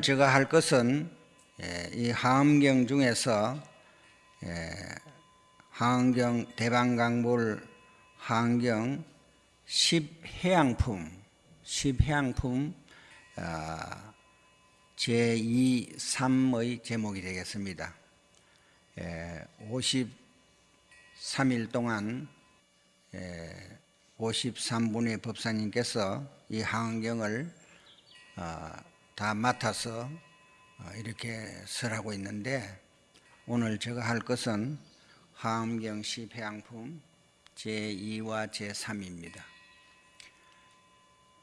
제가 할 것은 예, 이 하암경 중에서 예, 하암경 대방강물 하암경 10해양품 10해양품 아, 제2, 3의 제목이 되겠습니다. 53일 동안 53분의 법사님께서 이 하은경을 어, 다 맡아서 어, 이렇게 설하고 있는데 오늘 제가 할 것은 하암경 시패양품 제2와 제3입니다.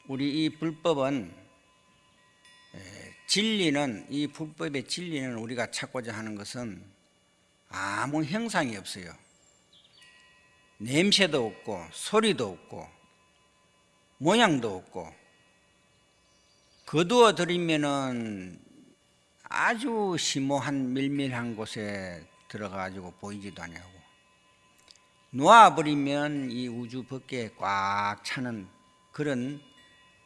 우리 이 불법은 진리는 이 불법의 진리는 우리가 찾고자 하는 것은 아무 형상이 없어요. 냄새도 없고 소리도 없고 모양도 없고 거두어 들이면은 아주 심오한 밀밀한 곳에 들어가 가지고 보이지도 아니하고 놓아 버리면 이 우주 밖에 꽉 차는 그런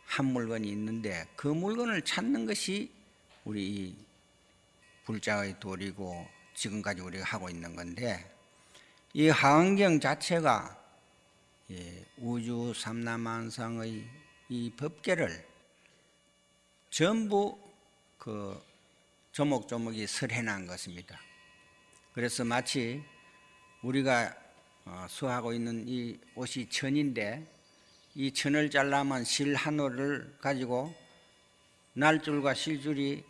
한 물건이 있는데 그 물건을 찾는 것이 우리 불자의 도리고 지금까지 우리가 하고 있는 건데 이 하은경 자체가 우주 삼라만상의 이 법계를 전부 그 조목조목이 설해놓은 것입니다. 그래서 마치 우리가 어, 수하고 있는 이 옷이 천인데 이 천을 잘라면 실 한 올을 가지고 날줄과 실줄이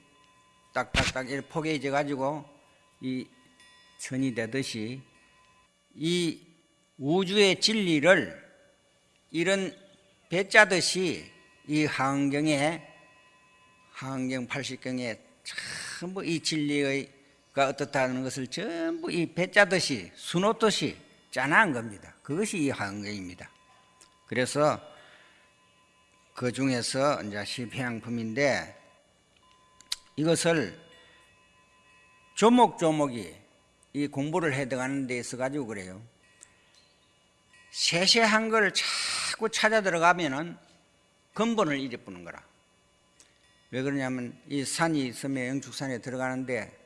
딱딱딱 이렇게 포개져 가지고 이 천이 되듯이 이 우주의 진리를 이런 배짜듯이 이 하은경에 하은경 80경에 전부 이 진리가 어떻다는 것을 전부 이 배짜듯이 수놓듯이 짜놓은 겁니다. 그것이 이 하은경입니다. 그래서 그 중에서 이제 시평양품인데 이것을 조목조목이 이 공부를 해 들어가는 데 있어 가지고 그래요. 세세한 걸 자꾸 찾아 들어가면은 근본을 잊어버는 거라. 왜 그러냐면 이 산이 있으면 영축산에 들어가는데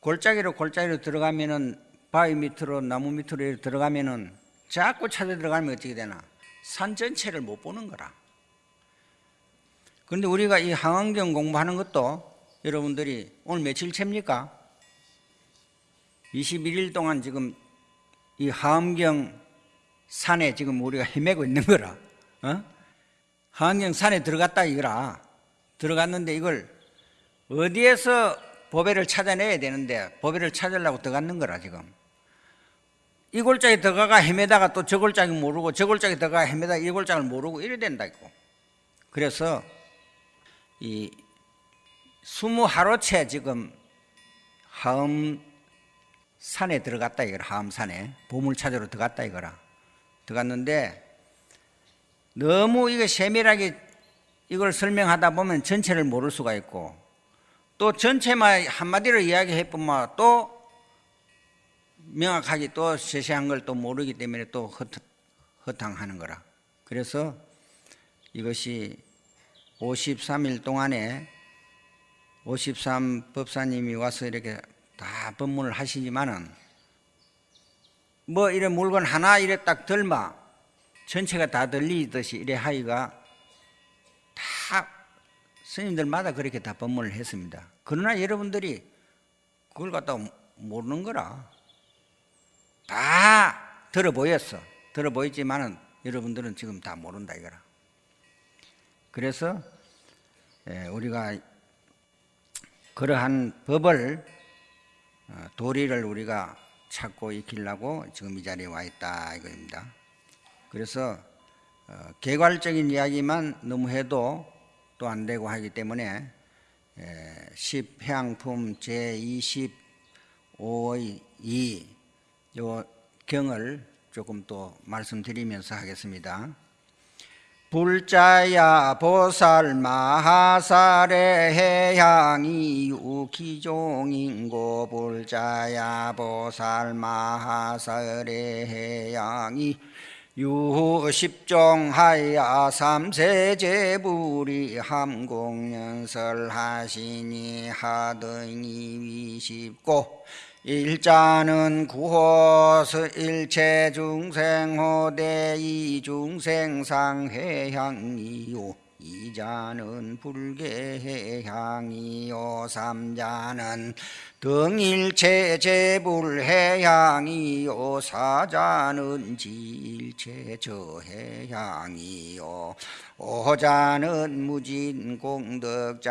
골짜기로 골짜기로 들어가면은 바위 밑으로 나무 밑으로 들어가면은 자꾸 찾아 들어가면 어떻게 되나? 산 전체를 못 보는 거라. 그런데 우리가 이 항암경 공부하는 것도 여러분들이 오늘 며칠째입니까? 21일 동안 지금 이 하암경 산에 지금 우리가 헤매고 있는 거라. 어? 하암경 산에 들어갔다 이거라. 들어갔는데 이걸 어디에서 보배를 찾아내야 되는데 보배를 찾으려고 들어갔는 거라 지금. 이 골짜기 들어가가 헤매다가 또 저 골짜기 모르고 저 골짜기 들어가 헤매다가 이 골짜기를 모르고 이래 된다고. 그래서 이 스무 하루째 지금 하음 산에 들어갔다 이거라 하음 산에 보물 찾으러 들어갔다 이거라 들어갔는데 너무 이거 세밀하게 이걸 설명하다 보면 전체를 모를 수가 있고 또 전체만 한마디로 이야기해 보면 또 명확하게 또 세세한 걸 또 모르기 때문에 또 허탕하는 거라. 그래서 이것이 53일 동안에 53 법사님이 와서 이렇게 다 법문을 하시지만은 뭐 이런 물건 하나 이래 딱 들마 전체가 다 들리듯이 이래 하기가 다 스님들마다 그렇게 다 법문을 했습니다. 그러나 여러분들이 그걸 갖다 모르는 거라. 다 들어 보였어. 들어 보였지만은 여러분들은 지금 다 모른다 이거라. 그래서 예, 우리가 그러한 법을 어, 도리를 우리가 찾고 익히려고 지금 이 자리에 와 있다 이거입니다. 그래서 어, 개괄적인 이야기만 너무 해도 또 안 되고 하기 때문에 10해양품 제25의 2 요 경을 조금 또 말씀드리면서 하겠습니다. 불자야 보살 마하살의 해양이 우기종인고 불자야 보살 마하살의 해양이 유십종하야 삼세제불이 함공연설 하시니 하등이 위십고 일자는 구호스 일체 중생 호대 이중생 상해향이요 이자는 불계해향이요 삼자는 등일체 제불해향이요 사자는 지일체 저해향이요. 오자는 무진 공덕장해향이요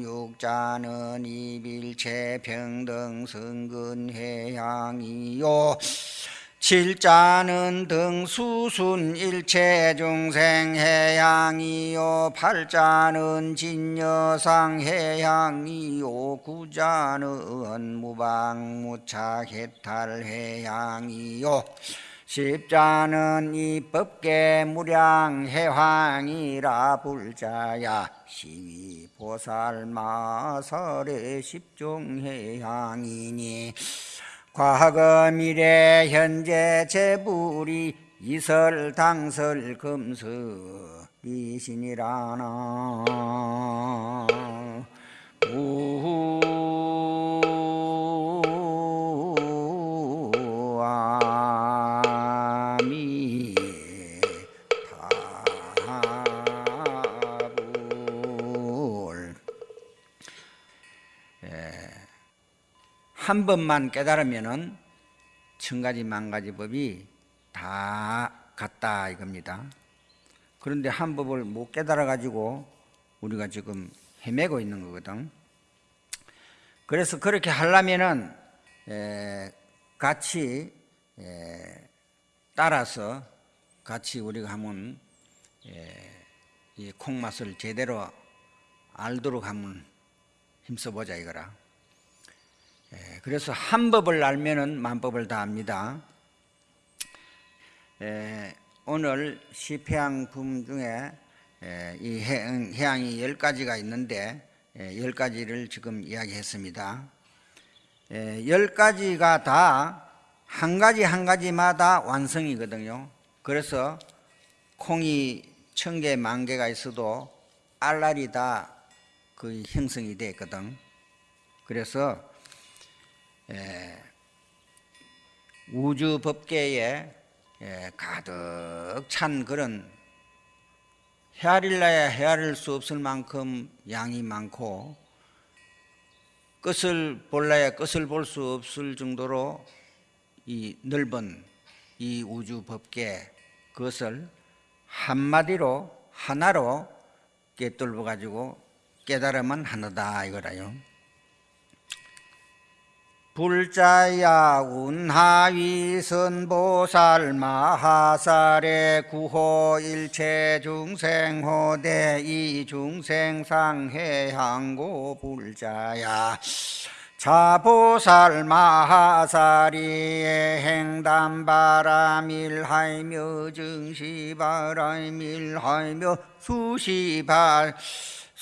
육자는 이빌체 평등 승근해향이요 칠자는 등수순 일체 중생 해양이요 팔자는 진여상 해양이요 구자는 무방 무착 해탈 해양이요. 십자는 이 법계 무량 해황이라 불자야 시위 보살 마설의 십종 해양이니 과거 미래 현재 재불이 이설 당설 금서 이신이라나. 우아 한 번만 깨달으면은 천 가지 만 가지 법이 다 같다 이겁니다. 그런데 한 법을 못 깨달아 가지고 우리가 지금 헤매고 있는 거거든. 그래서 그렇게 하려면은 에, 같이 에, 따라서 같이 우리가 하면 에, 이 콩맛을 제대로 알도록 하면 힘써 보자 이거라. 예, 그래서 한 법을 알면은 만법을 다 압니다. 예, 오늘 시패양품 중에 예, 이 해양, 해양이 열 가지가 있는데 열 가지를 지금 이야기했습니다. 열 가지가 다 한 가지 한 가지마다 완성이거든요. 그래서 콩이 천 개, 만 개가 있어도 알알이 다 그 형성이 됐거든. 그래서 예, 우주 법계에 예, 가득 찬 그런 헤아릴라야 헤아릴 수 없을 만큼 양이 많고 끝을 볼라야 끝을 볼 수 없을 정도로 이 넓은 이 우주 법계 그것을 한마디로 하나로 깨뚫어 가지고 깨달으면 하나다 이거라요. 불자야 운하위 선보살 마하살의 구호 일체 중생 호대 이 중생 상해 항고 불자야. 자보살 마하사리의 행담 바라밀하며 증시 바라밀하며 수시발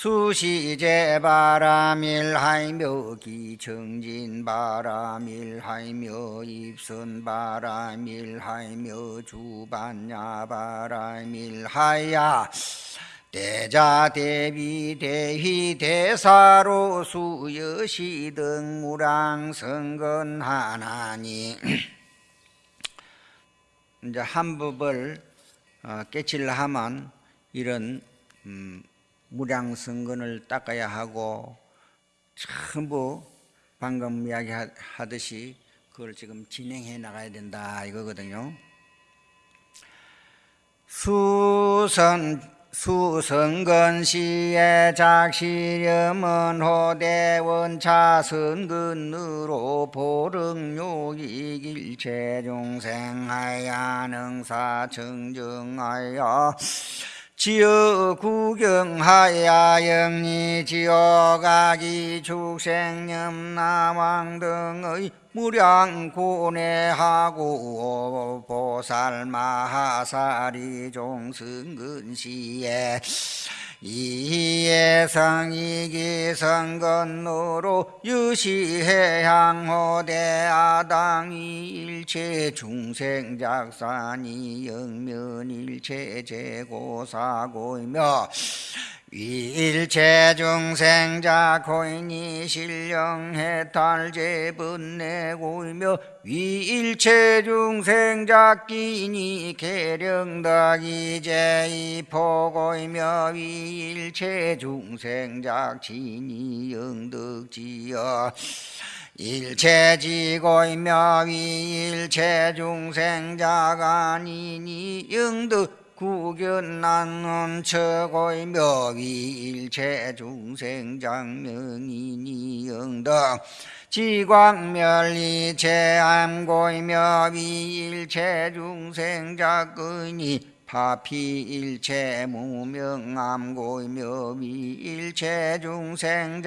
수시제 바라밀하며 기청진 바라밀하며 입선 바라밀하며 주반야 바라밀하야. 대자 대비 대휘 대사로 수여시 등 무랑 성건 하나니. 이제 한 법을 어, 깨치려 하면 이런 음, 무량성근을 닦아야 하고 전부 방금 이야기하듯이 그걸 지금 진행해 나가야 된다 이거거든요. 수선 수선근시의 작시렴은 호대원 차선근으로 보릉요익일 체중생하야 능사 정정하여 지어 구경하야 영리 지어가기 축생념 남왕 등의 무량고뇌하고 보살 마하사리 종승근시에 이예성이기성건노로 유시해양호대 아당이 일체 중생작산이 영면일체 재고사고이며 위 일체 중생자 고인이 신령해 탈제 분내고이며 위일체 중생자 끼니 계령덕이 제이 포고이며 위일체 중생자 진이 영덕지여 일체지고이며 위일체 중생자가 아니니 영덕 구견난은 처고이며 위일체 중생장명이니 영덕 지광멸리 제암고이며 위일체 중생자근이 파피 일체 무명암고이며 위일체 중생작등이니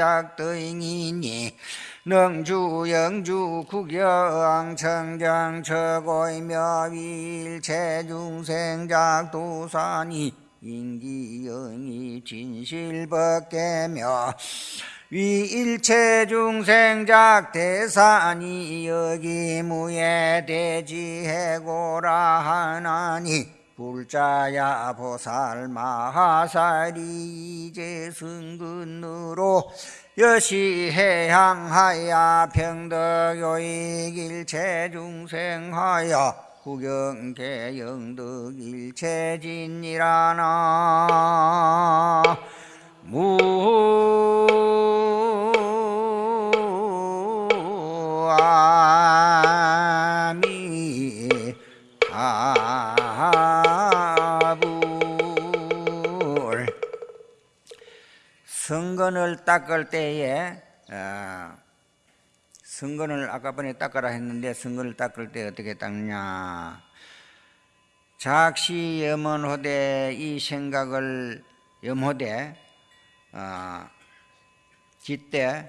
능주 영주 국영 청정 처고이며 위일체 중생작도산이 인기영이 진실벗개며 위일체 중생작 대산이 여기 무예 대지해고라 하나니 불자야 보살 마하살이 이제 승근으로 여시해향하야 평덕요익 일체 중생하여 구경계영덕 일체진이라나. 무아 성건을 닦을 때에 어, 성건을 아까 전에 닦으라 했는데 성건을 닦을 때 어떻게 닦냐? 작시 염원호대 이 생각을 염호대 어, 깃대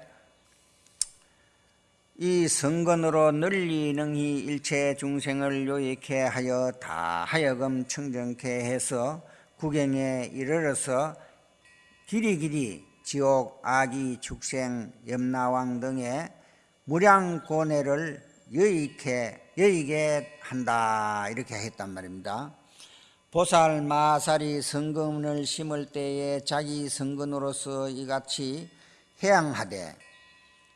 이 성건으로 널리 능히 일체 중생을 요익해 하여 다 하여금 청정케 해서 구경에 이르러서 길이 길이 지옥 아기 축생 염라왕 등의 무량고뇌를 여익해 여익에 한다 이렇게 했단 말입니다. 보살 마살이 성근을 심을 때에 자기 성근으로서 이같이 해양하되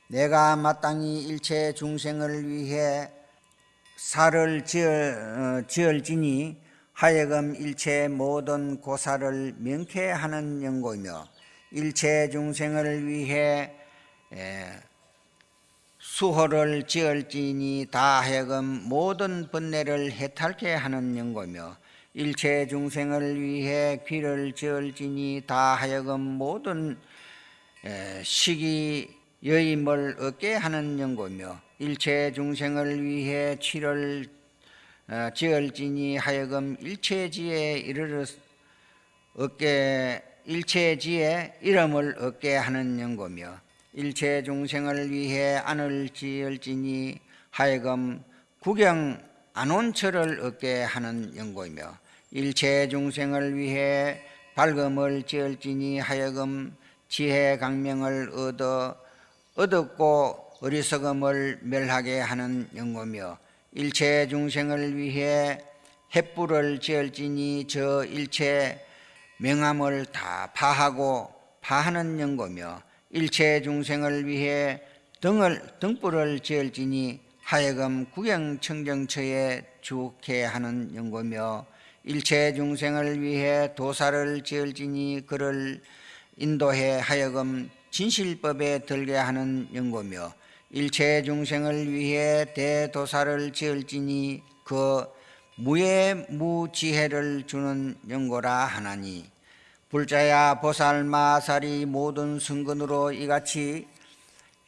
내가 마땅히 일체 중생을 위해 살을 지을, 어, 지을지니 하여금 일체 모든 고사를 명쾌하는 연고이며 일체 중생을 위해 에, 수호를 지을지니 다 하여금 모든 번뇌를 해탈케 하는 연고이며 일체 중생을 위해 귀를 지을지니 다 하여금 모든 에, 시기 여임을 얻게 하는 연고며 일체 중생을 위해 치를 어, 지을지니 하여금 일체지에 이르러 얻게 일체지에 이름을 얻게 하는 연고며 일체 중생을 위해 안을 지을지니 하여금 구경 안온처를 얻게 하는 연고이며 일체 중생을 위해 밝음을 지을지니 하여금 지혜 강명을 얻어 어둡고 어리석음을 멸하게 하는 연고며 일체 중생을 위해 햇불을 지을지니 저 일체 명함을 다 파하고 파하는 연고며 일체 중생을 위해 등을 등불을 지을지니 하여금 구경청정처에 주게 하는 연고며 일체 중생을 위해 도사를 지을지니 그를 인도해 하여금 진실법에 들게 하는 연고며 일체 중생을 위해 대도사를 지을지니 그 무예 무지혜를 주는 연고라 하나니 불자야 보살마살이 모든 승근으로 이같이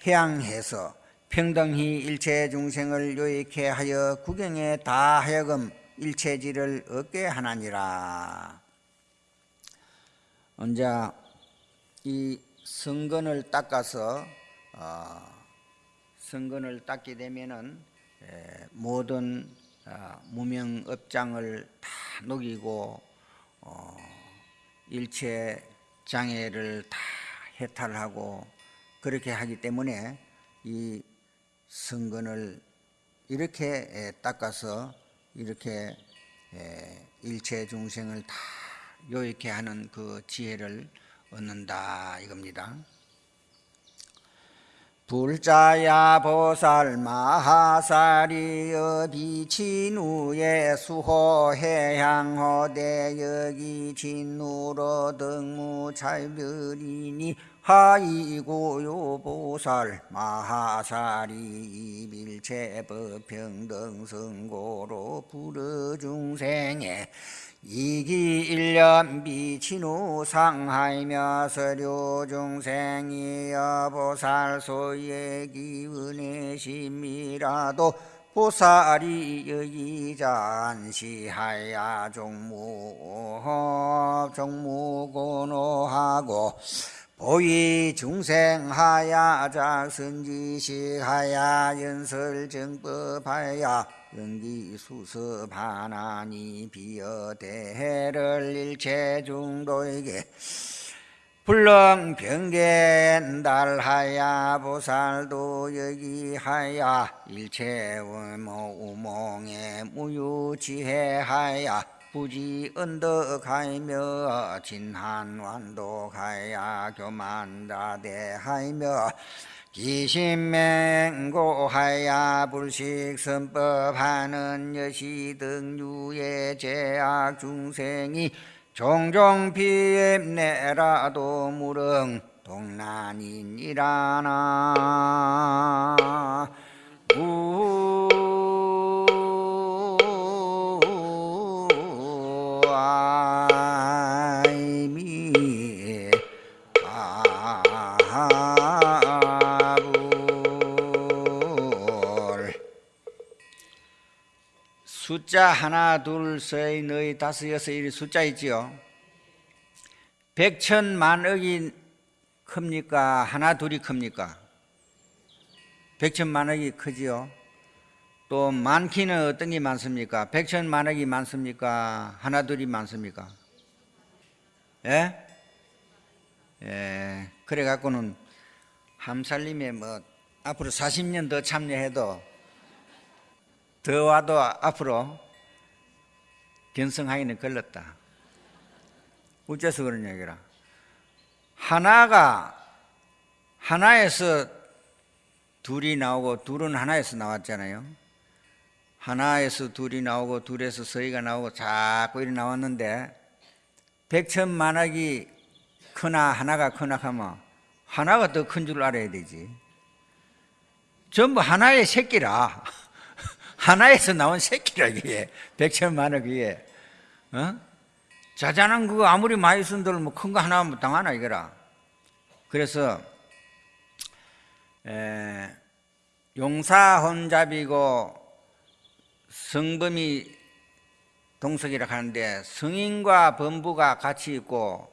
해양해서 평등히 일체 중생을 요익해 하여 구경에 다 하여금 일체지를 얻게 하나니라. 언제 이 성근을 닦아서 어, 성근을 닦게 되면은 에, 모든 어, 무명업장을 다 녹이고 어, 일체 장애를 다 해탈하고 그렇게 하기 때문에 이 성근을 이렇게 에, 닦아서 이렇게 에, 일체 중생을 다 요익해 하는 그 지혜를 얻는다 이겁니다. 불자야 보살 마하사리여 비친우에 수호해향호대 여기 진우로 등무 찰별이니 하이고요 보살 마하사리 이밀체법 평등성고로 불어 중생에 이기 일년 비친우 상하이며 서류 중생이여 보살 소의 기운의 심이라도 보살이 여기자 안시하야 종무 종무고노하고 보이 중생하야 작선지식하야 연설정법하야 연기수습하나니 비어 대해를 일체 중도에게 불렁병겐달하야 보살도 여기하야 일체 우몽에 무유지혜하야 부지 언덕하이며 진한완독하야 교만다대하이며 기신맹고하야 불식선법하는 여시 등 유의 제악 중생이 종종 비엠내라도 무릉 동난이니라나. 우 숫자 하나 둘셋 너희 다섯 여섯 이 숫자 있지요? 백천 만억이 큽니까? 하나 둘이 큽니까? 백천 만억이 크지요 또 많기는 어떤 게 많습니까 백천 만억이 많습니까 하나 둘이 많습니까 예? 예, 그래 갖고는 함살림에 뭐 앞으로 40년 더 참여해도 더 와도 앞으로 견성하기는 걸렸다. 어째서 그러냐 이거라. 하나가 하나에서 둘이 나오고 둘은 하나에서 나왔잖아요. 하나에서 둘이 나오고 둘에서 서희가 나오고 자꾸 이리 나왔는데 백천만학이 크나 하나가 크나 하면 하나가 더 큰 줄 알아야 되지. 전부 하나의 새끼라. 하나에서 나온 새끼라 이게 백천만억 이게. 어? 자잘한 그거 아무리 많이 쓴들 뭐 큰 거 하나 면 당하나 이거라. 그래서 에, 용사 혼잡이고 성범이 동석이라 하는데 성인과 범부가 같이 있고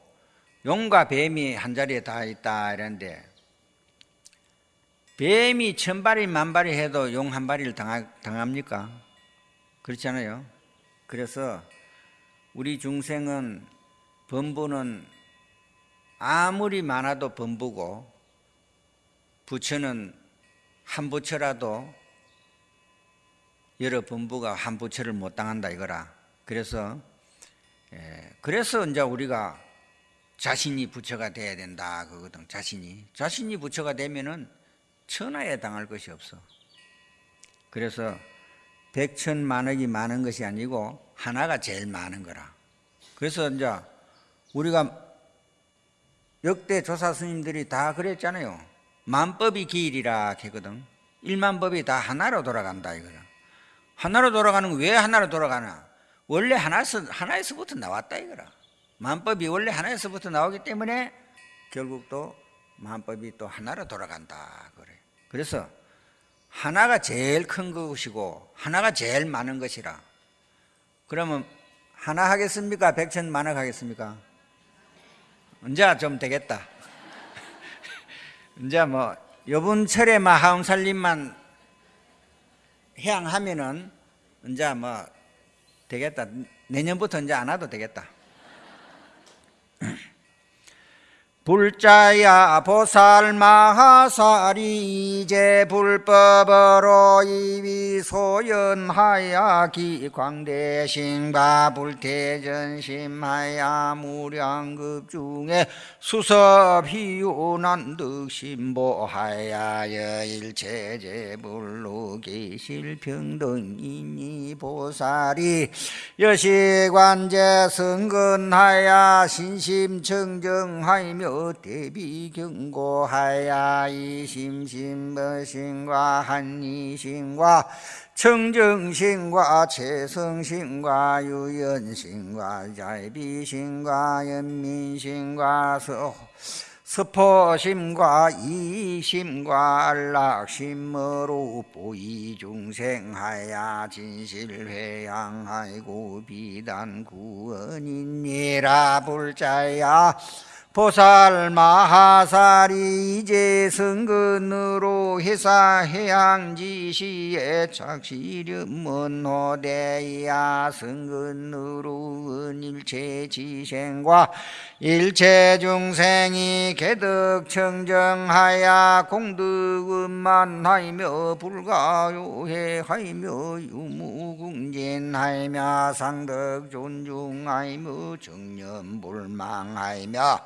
용과 뱀이 한 자리에 다 있다 이랬는데 뱀이 천발이 만발이 해도 용 한 발이를 당합니까? 그렇잖아요. 그래서 우리 중생은 범부는 아무리 많아도 범부고 부처는 한 부처라도 여러 범부가 한 부처를 못 당한다 이거라. 그래서 예, 그래서 이제 우리가 자신이 부처가 돼야 된다 그거든 자신이 자신이 부처가 되면은 천하에 당할 것이 없어. 그래서 백천 만억이 많은 것이 아니고 하나가 제일 많은 거라. 그래서 이제 우리가 역대 조사 스님들이 다 그랬잖아요. 만법이 기일이라 했거든. 일만법이 다 하나로 돌아간다 이거라. 하나로 돌아가는 거왜 하나로 돌아가나? 원래 하나에서 하나에서부터 나왔다 이거라. 만법이 원래 하나에서부터 나오기 때문에 결국 또 만법이 또 하나로 돌아간다 그래. 그래서 하나가 제일 큰 것이고 하나가 제일 많은 것이라. 그러면 하나 하겠습니까? 백천 만억 하겠습니까? 이제 좀 되겠다. 이제 뭐 요번 철에 마하음 살림만 해양하면은 이제 뭐 되겠다. 내년부터 이제 안 와도 되겠다. 불자야 보살마하사리 이제 불법으로 이위 소연하야 기광대신과 불태전심하야 무량급 중에 수섭희요난 득심보하야 여일체제불로 계실 평등이니 보살이 여시관제 성근하야 신심청정하며 대비 경고하야 이심심신과 한이신과 청정신과 최성신과 유연신과 잘비신과 연민신과 서 스포심과 이심과 안락심으로 보이중생하야 진실회양하이고 비단 구원이니라 불자야 보살 마하사리 이제 성근으로 회사 해양지시에 착시렴문호대야. 성근으로 은일체 지생과 일체 중생이 개덕청정하야. 공덕은만하이며 불가요해하이며 유무궁진하이며 상덕 존중하이며 정념불망하이며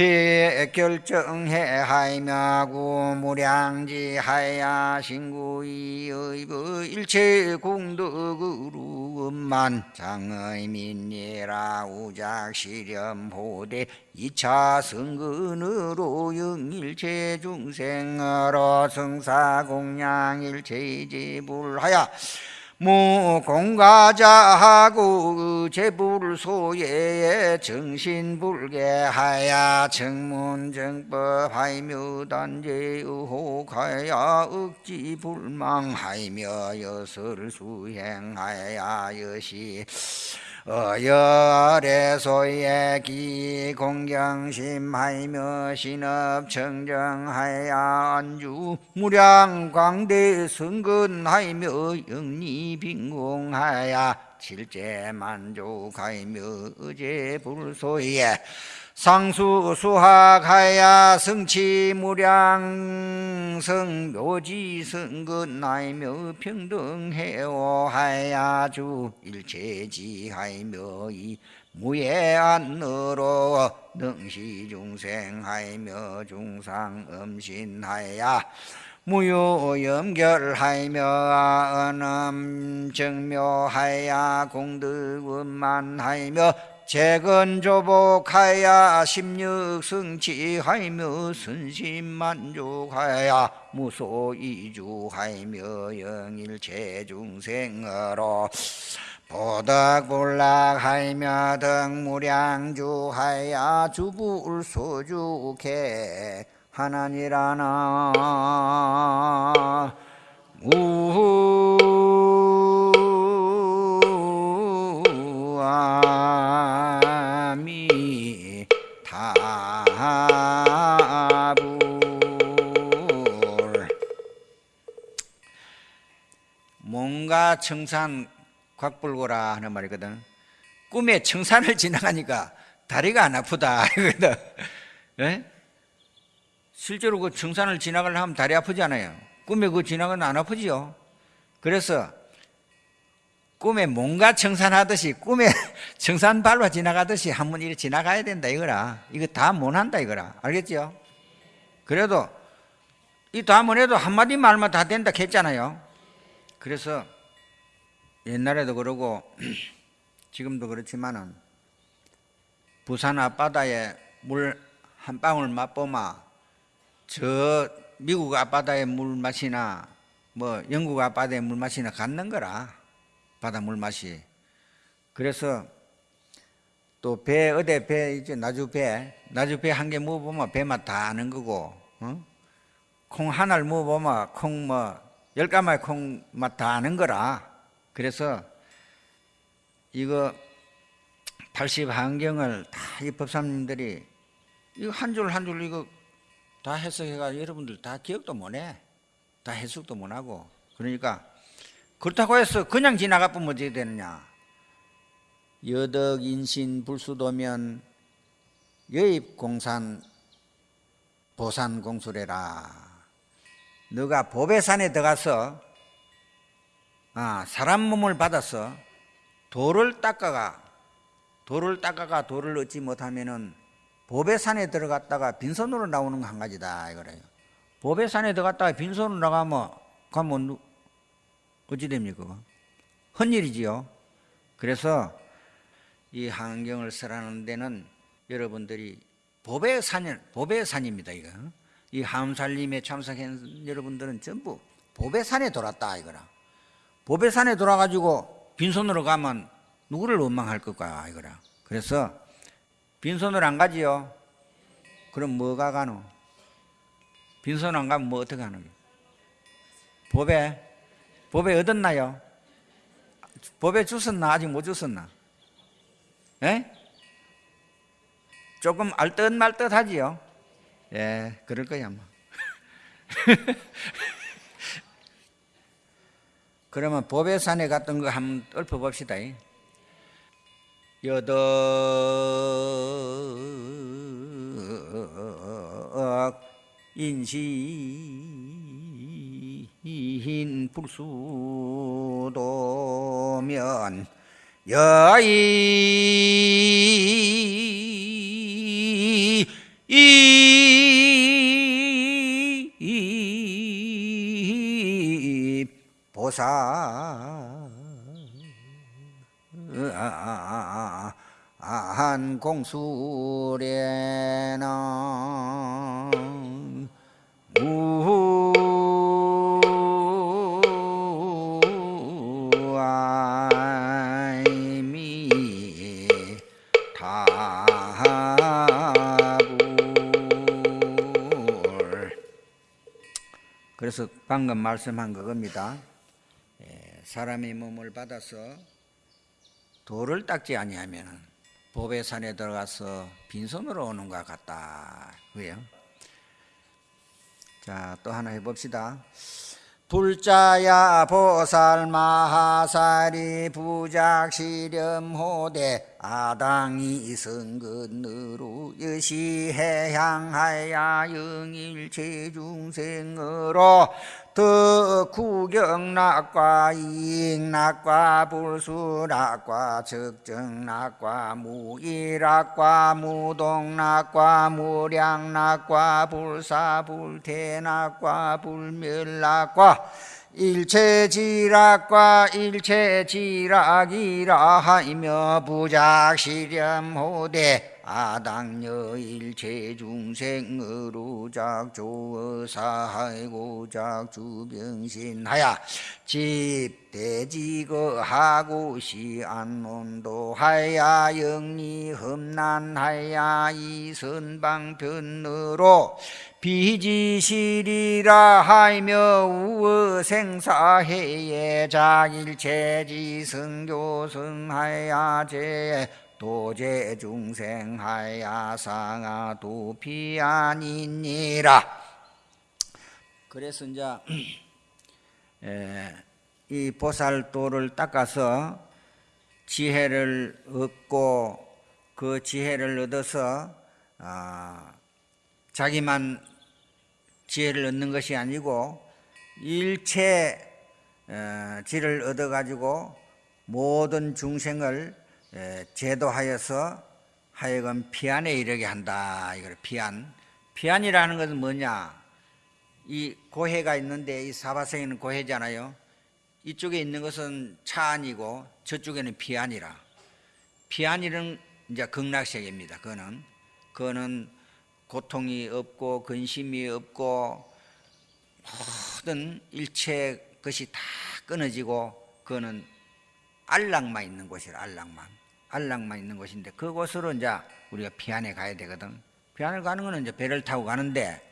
해 결정해하이며 구무량지하야 신구이의부 일체 공덕으로만 장의민예라 우작시렴호대 이차 성근으로 영일체 중생으로 성사공양일체지불하야 무공가자하고 제불소에 정신불개하야 정문정법하이며 단제의혹하야 억지불망하이며 여설수행하야 여시 어열의 기공경심하이며 신업청정하야 안주 무량광대 성근하이며 영리빈공하야 칠제만족하이며 어제 불소에 상수 수학하야 성치무량 성 묘지 성근하이며 평등해오 하야 주 일체지하이며 이 무예안으로 능시 중생하이며 중상 음신하야 무효염결하이며 언음정묘하야 공덕원만하이며 재건조복하야 십육승치하이며 선심만족하야 무소이주하이며 영일체중생으로 보덕불락하이며 등무량주하야 주불소주케 하나니라나. 우아 뭔가 청산 곽불고라 하는 말이거든. 꿈에 청산을 지나가니까 다리가 안 아프다 이거든. 예? 실제로 그 청산을 지나가려 하면 다리 아프지 않아요. 꿈에 그 지나가면 안 아프지요. 그래서 꿈에 뭔가 청산하듯이 꿈에 청산 밟아 지나가듯이 한번 이렇게 지나가야 된다 이거라. 이거 다 못한다 이거라. 알겠죠? 그래도 이다 못해도 한마디 말만 다 된다 했잖아요. 그래서 옛날에도 그러고 지금도 그렇지만은 부산 앞바다에 물 한 방울 맛보마 저 미국 앞바다의 물 맛이나 뭐 영국 앞바다의 물 맛이나 같는 거라 바다 물 맛이 그래서 또 배 어디 배 이제 나주 배 나주 배 한 개 먹어보면 배 맛 다 아는 거고 어? 콩 하나를 먹어보면 콩 뭐 열 가마의 콩 맛 다 아는 거라 그래서 이거 80 한경을 다 이 법사님들이 이거 한 줄 한 줄 이거 다 해석해가 여러분들 다 기억도 못해. 다 해석도 못하고. 그러니까 그렇다고 해서 그냥 지나가 보면 어떻게 되느냐. 여덕 인신 불수도면 여입 공산 보산 공수래라. 너가 보배산에 들어가서 아, 사람 몸을 받아서 돌을 닦아가 돌을 닦아가 돌을 얻지 못하면은 보배산에 들어갔다가 빈손으로 나오는 거한 가지다 이거래요. 보배산에 들어갔다가 빈손으로 나가면 가면 누- 어찌 됩니까? 그거? 헛일이지요. 그래서 이 환경을 쓰라는 데는 여러분들이 보배산 보배산입니다 이거. 이 함살림에 참석한 여러분들은 전부 보배산에 돌았다 이거라. 보배산에 돌아가지고 빈손으로 가면 누구를 원망할 것까 이거라. 그래서 빈손으로 안 가지요. 그럼 뭐가 가노? 빈손 안 가면 뭐 어떻게 하는 게? 보배 보배 얻었나요? 보배 주웠나 아직 못 주웠나? 예? 조금 알듯 말듯 하지요. 예, 그럴 거야 아마. 그러면 보배산에 갔던 거 한번 읊어봅시다. 여덕 인시인 불수도면 여이 이 보사 한 공수래나 우아이미 다불 그래서 방금 말씀한 그겁니다. 예, 사람의 몸을 받아서 돌을 닦지 아니하면 보배산에 들어가서 빈손으로 오는 것 같다. 그요? 자, 또 하나 해봅시다. 불자야 보살 마하살이 부작시렴호대 아당이 성근으로 여시해향하야 영일체중생으로 더 구경락과 이익락과 불수락과 적정락과 무일락과 무동락과 무량락과 불사불태락과 불멸락과 일체지락과 일체지락이라 하며 부작시렴호대 아당여 일체중생으로 작조어사하고 작주병신하야 집대지거하고 시안론도하야 영리험난하야 이선방편으로 비지실이라 하며 우어생사해예 작일체지성교성하야 제 도제 중생하야 상하 도피 아니니라. 그래서 이제 에, 이 보살도를 닦아서 지혜를 얻고 그 지혜를 얻어서 아, 자기만 지혜를 얻는 것이 아니고 일체 어, 지를 얻어 가지고 모든 중생을 에, 제도하여서 하여금 피안에 이르게 한다. 이걸 피안. 피안이라는 것은 뭐냐? 이 고해가 있는데 이 사바성에는 고해잖아요. 이쪽에 있는 것은 차안이고 저쪽에는 피안이라. 피안이는 이제 극락세계입니다. 그거는 그거는 고통이 없고 근심이 없고 모든 일체 것이 다 끊어지고 그거는 안락만 있는 곳이라 안락만 안락만 있는 곳인데 그곳으로 이제 우리가 피안에 가야 되거든. 피안을 가는 거는 이제 배를 타고 가는데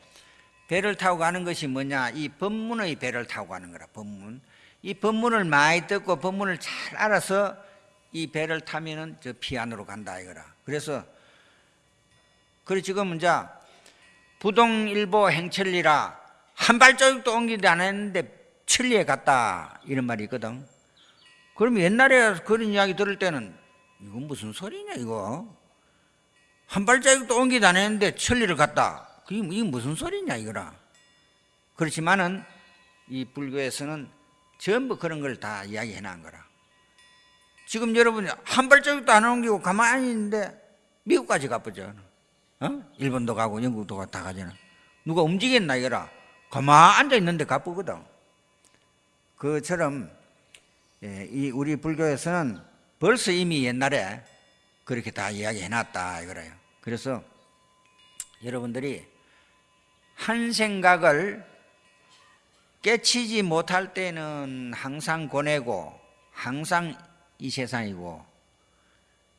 배를 타고 가는 것이 뭐냐? 이 법문의 배를 타고 가는 거라. 법문. 이 법문을 많이 듣고 법문을 잘 알아서 이 배를 타면은 저 피안으로 간다 이거라. 그래서 그래 지금 이제 부동일보 행천리라 한 발자국도 옮기지 않았는데 천리에 갔다 이런 말이 있거든. 그럼 옛날에 그런 이야기 들을 때는 이건 무슨 소리냐 이거 한 발자국도 옮기도 안 했는데 천리를 갔다. 그게 이게 무슨 소리냐 이거라. 그렇지만은 이 불교에서는 전부 그런 걸 다 이야기해 놓은 거라. 지금 여러분이 한 발자국도 안 옮기고 가만히 있는데 미국까지 가보죠. 어? 일본도 가고 영국도 다 가잖아. 누가 움직였나 이거라. 가만 앉아 있는데 가쁘거든. 그처럼 예, 이 우리 불교에서는 벌써 이미 옛날에 그렇게 다 이야기해 놨다 이거래요. 그래서 여러분들이 한 생각을 깨치지 못할 때는 항상 고뇌고 항상 이 세상이고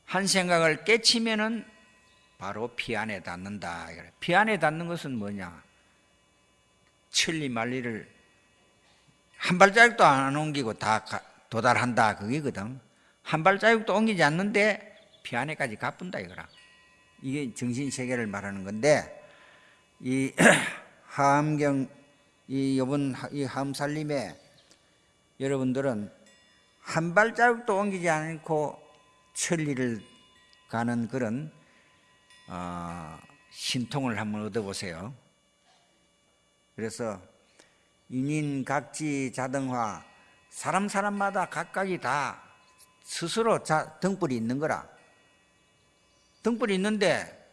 한 생각을 깨치면은 바로 피 안에 닿는다. 피 안에 닿는 것은 뭐냐? 천리 만리를 한 발자국도 안 옮기고 다 가- 도달한다. 그게거든. 한 발자국도 옮기지 않는데 피 안에까지 가뿐다 이거라. 이게 정신 세계를 말하는 건데 이 하암경 이 요번 하- 이 하암살림에 여러분들은 한 발자국도 옮기지 않고 천리를 가는 그런 어, 신통을 한번 얻어보세요. 그래서 인인 각지 자등화 사람 사람마다 각각이 다 스스로 자, 등불이 있는 거라. 등불이 있는데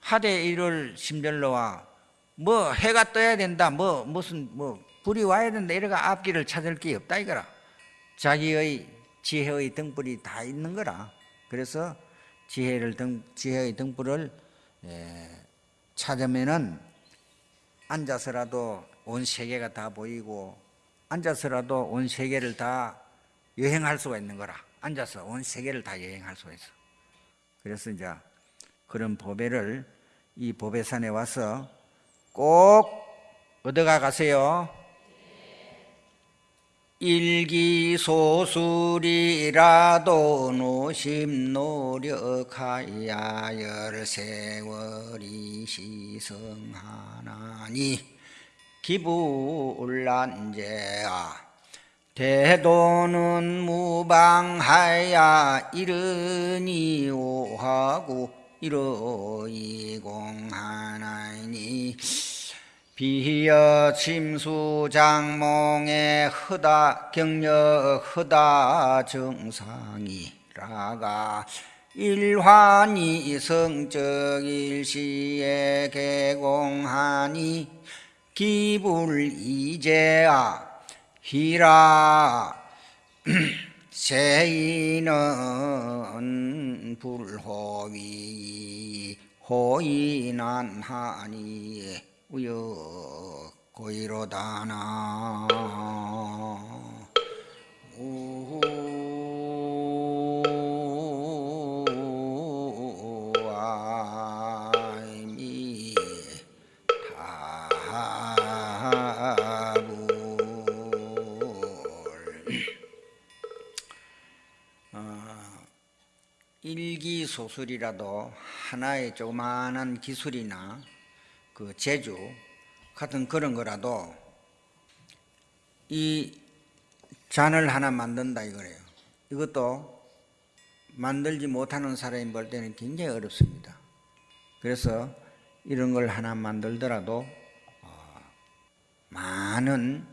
하대 일월 심별로와 뭐 해가 떠야 된다 뭐 무슨 뭐 불이 와야 된다 이래가 앞길을 찾을 게 없다 이거라. 자기의 지혜의 등불이 다 있는 거라. 그래서 지혜를 등 지혜의 등불을 예, 찾으면은 앉아서라도 온 세계가 다 보이고 앉아서라도 온 세계를 다 여행할 수가 있는 거라. 앉아서 온 세계를 다 여행할 수가 있어. 그래서 이제 그런 보배를 이 보배산에 와서 꼭 얻어가 가세요. 일기소술이라도 노심 노력하야 열세월이 시성하나니 기불란제아 대도는 무방하야 이르니 오하고 이러이 공하나니 비여 침수장몽에 허다 경력 허다 정상이라가 일환이 성적 일시에 개공하니 기불 이제아 히라. 세이는 불호위 호인한하니 우여 고이로다나 소술이라도 하나의 조그마한 기술이나 그 제주 같은 그런 거라도 이 잔을 하나 만든다 이거래요. 이것도 만들지 못하는 사람이 볼 때는 굉장히 어렵습니다. 그래서 이런 걸 하나 만들더라도 어, 많은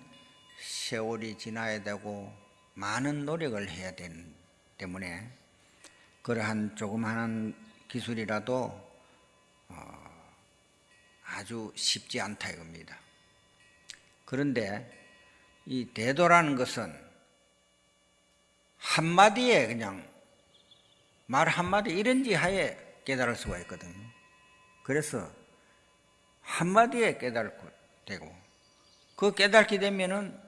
세월이 지나야 되고 많은 노력을 해야 되는 때문에 그러한 조그마한 기술이라도 어, 아주 쉽지 않다 이겁니다. 그런데 이 대도라는 것은 한마디에 그냥 말 한마디 이런지 하에 깨달을 수가 있거든요. 그래서 한마디에 깨달고 되고 그 깨닫게 되면은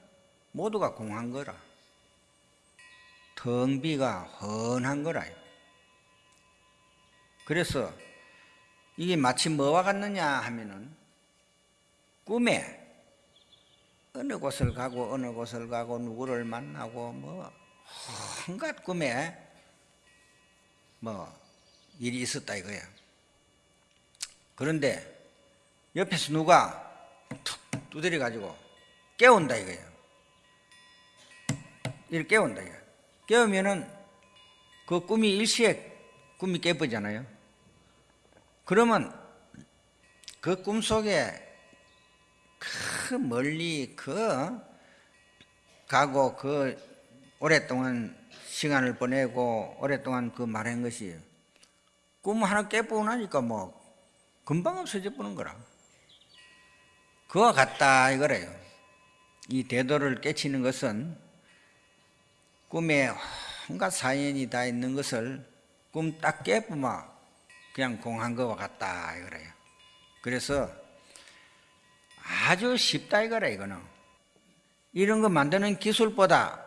모두가 공한 거라. 텅비가 헌한 거라요. 그래서 이게 마치 뭐와 같느냐 하면은 꿈에 어느 곳을 가고 어느 곳을 가고 누구를 만나고 뭐 한갖 꿈에 뭐 일이 있었다 이거야. 그런데 옆에서 누가 툭 두드려 가지고 깨운다 이거야. 이렇게 깨운다 이거야. 깨우면은 그 꿈이 일시에 꿈이 깨버잖아요. 그러면 그 꿈속에 그 멀리 그 가고 그 오랫동안 시간을 보내고 오랫동안 그 말한 것이 꿈 하나 깨보고 나니까 뭐 금방 없어져 보는 거라. 그와 같다 이거래요. 이 대도를 깨치는 것은 꿈에 온갖 사연이 다 있는 것을 꿈 딱 깨보면 그냥 공한 것과 같다 이거래요. 그래서 아주 쉽다 이거래 이거는. 이런 거 만드는 기술보다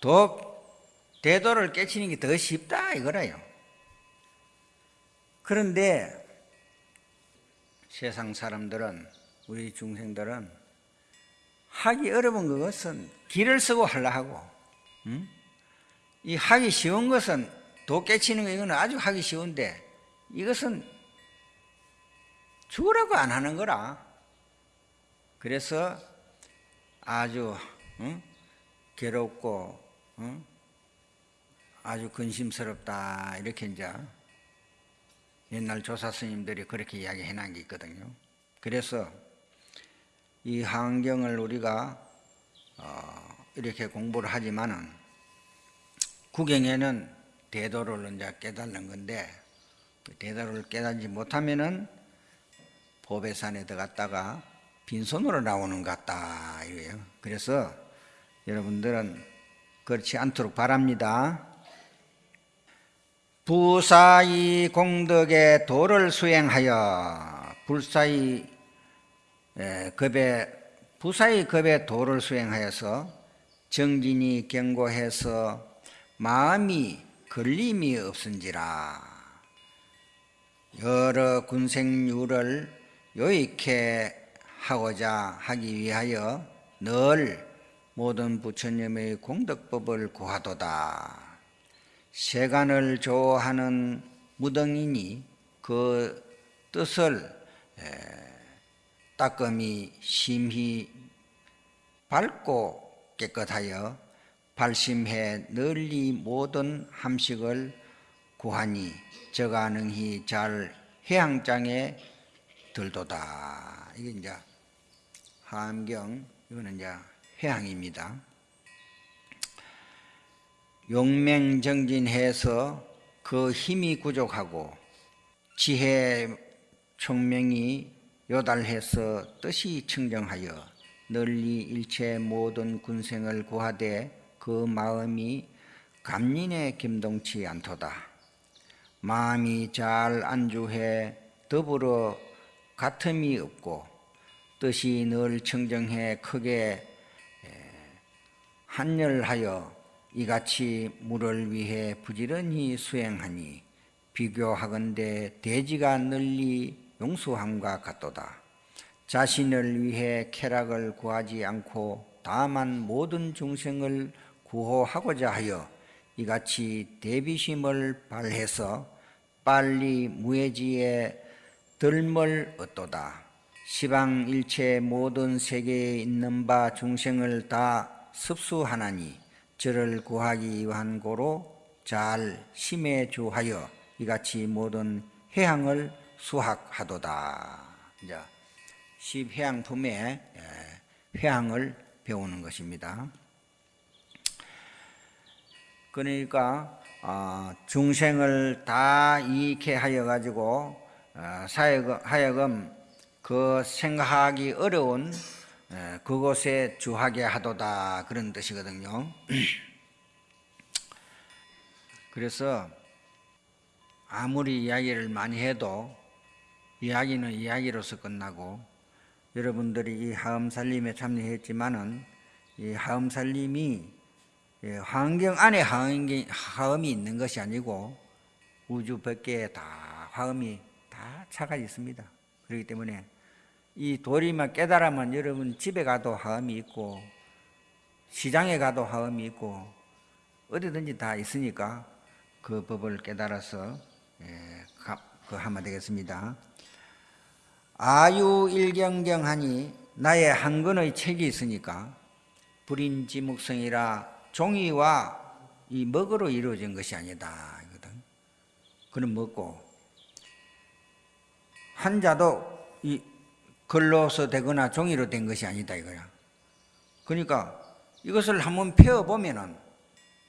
더 대도를 깨치는 게 더 쉽다 이거래요. 그런데 세상 사람들은 우리 중생들은 하기 어려운 것은 길을 쓰고 하려 하고 음? 이 하기 쉬운 것은 도 깨치는 거 이거는 아주 하기 쉬운데 이것은 죽으라고 안 하는 거라 그래서 아주 어? 괴롭고 어? 아주 근심스럽다 이렇게 이제 옛날 조사 스님들이 그렇게 이야기해 놓은 게 있거든요. 그래서 이 환경을 우리가 어, 이렇게 공부를 하지만은 구경에는 대도를 이제 깨달는 건데 그 대도를 깨달지 못하면은 보배산에 들어갔다가 빈손으로 나오는 것 같다 이거예요. 그래서 여러분들은 그렇지 않도록 바랍니다. 부사이 공덕의 도를 수행하여 불사이 급의 부사이 급의 도를 수행하여서 정진이 경고해서 마음이 걸림이 없은지라 여러 군생유를 요익해 하고자 하기 위하여 늘 모든 부처님의 공덕법을 구하도다. 세간을 좋아하는 무등이니 그 뜻을 따끔히 심히 밝고 깨끗하여 발심해 널리 모든 함식을 구하니 저가능히 잘 해양장에 들도다. 이게 이제 함경 이거는 이제 해양입니다. 용맹정진해서 그 힘이 부족하고 지혜 총명이 요달해서 뜻이 청정하여 널리 일체 모든 군생을 구하되 그 마음이 감린에 김동치 않도다. 마음이 잘 안주해 더불어 같음이 없고 뜻이 늘 청정해 크게 한열하여 이같이 물을 위해 부지런히 수행하니 비교하건대 대지가 널리 용수함과 같도다. 자신을 위해 쾌락을 구하지 않고 다만 모든 중생을 구호하고자 하여 이같이 대비심을 발해서 빨리 무해지에 덜멀 얻도다. 시방 일체 모든 세계에 있는 바 중생을 다 습수하나니 저를 구하기 위한 고로 잘 심해 주하여 이같이 모든 해양을 수학하도다. 이제 십해양품의 회양을 배우는 것입니다. 그러니까 어, 중생을 다 이익해 하여 가지고 어, 하여금 그 생각하기 어려운 그곳에 주하게 하도다 그런 뜻이거든요. 그래서 아무리 이야기를 많이 해도 이야기는 이야기로서 끝나고 여러분들이 이 하음살림에 참여했지만은 이 하음살림이 예, 환경 안에 하음이 있는 것이 아니고 우주 밖에 다 화음이 다 차가 있습니다. 그렇기 때문에 이 도리만 깨달으면 여러분 집에 가도 화음이 있고 시장에 가도 화음이 있고 어디든지 다 있으니까 그 법을 깨달아서 예, 그 하면 되겠습니다. 아유 일경경하니 나의 한 권의 책이 있으니까 불인지묵성이라 종이와 이 먹으로 이루어진 것이 아니다. 그는 먹고 한자도 이 글로서 되거나 종이로 된 것이 아니다 이거야. 그러니까 이것을 한번 펴 보면은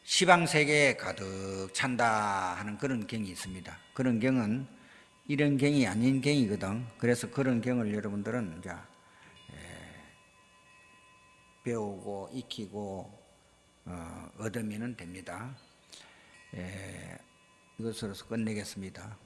시방 세계에 가득 찬다 하는 그런 경이 있습니다. 그런 경은 이런 경이 아닌 경이거든. 그래서 그런 경을 여러분들은 이제 에, 배우고 익히고 어, 얻으면 됩니다. 에, 이것으로서 끝내겠습니다.